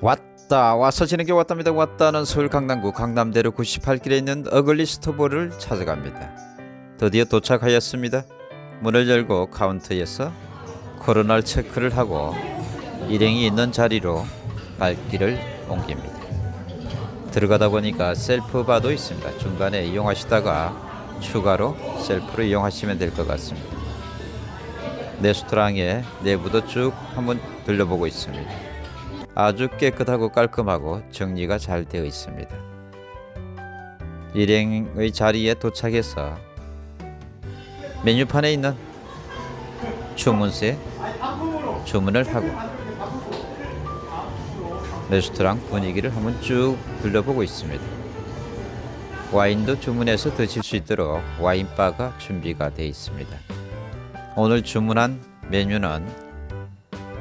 왔다 와서 지는게 왔답니다. 왔다는 서울 강남구 강남대로 98길에 있는 어글리 스토브를 찾아갑니다. 드디어 도착하였습니다. 문을 열고 카운터에서 코로나 체크를 하고 일행이 있는 자리로 발길을 옮깁니다. 들어가다 보니까 셀프 바도 있습니다. 중간에 이용하시다가 추가로 셀프로 이용하시면 될 것 같습니다. 레스토랑의 내부도 쭉 한번 들려보고 있습니다 아주 깨끗하고 깔끔하고 정리가 잘 되어 있습니다. 일행의 자리에 도착해서 메뉴판에 있는 주문서에 주문을 하고 레스토랑 분위기를 한번 쭉 둘러보고 있습니다. 와인도 주문해서 드실 수 있도록 와인바가 준비가 되어 있습니다. 오늘 주문한 메뉴는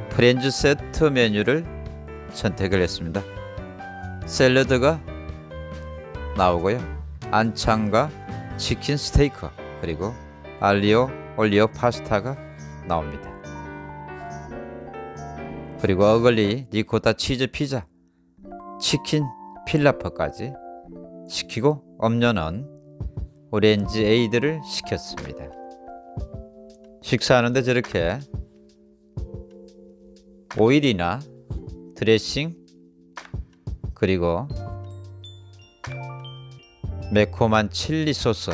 프렌즈 세트 메뉴를 선택을 했습니다. 샐러드가 나오고요. 안창과 치킨 스테이크 그리고 알리오 올리오 파스타가 나옵니다. 그리고 어글리 리코타 치즈 피자, 치킨 필라프까지 시키고 음료는 오렌지 에이드를 시켰습니다. 식사하는데 저렇게 오일이나 드레싱 그리고 매콤한 칠리 소스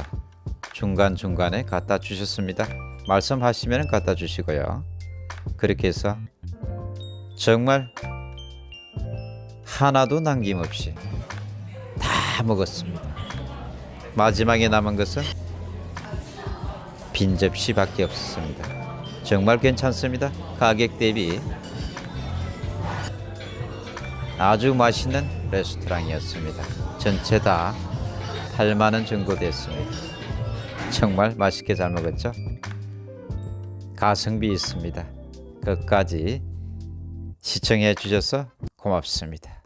중간중간에 갖다 주셨습니다. 말씀하시면 갖다 주시고요. 그렇게 해서 정말 하나도 남김없이 다 먹었습니다. 마지막에 남은 것은 빈 접시밖에 없었습니다. 정말 괜찮습니다. 가격 대비 아주 맛있는 레스토랑이었습니다. 전체 다 8만원 정도 됐습니다. 정말 맛있게 잘 먹었죠? 가성비 있습니다. 끝까지 시청해 주셔서 고맙습니다.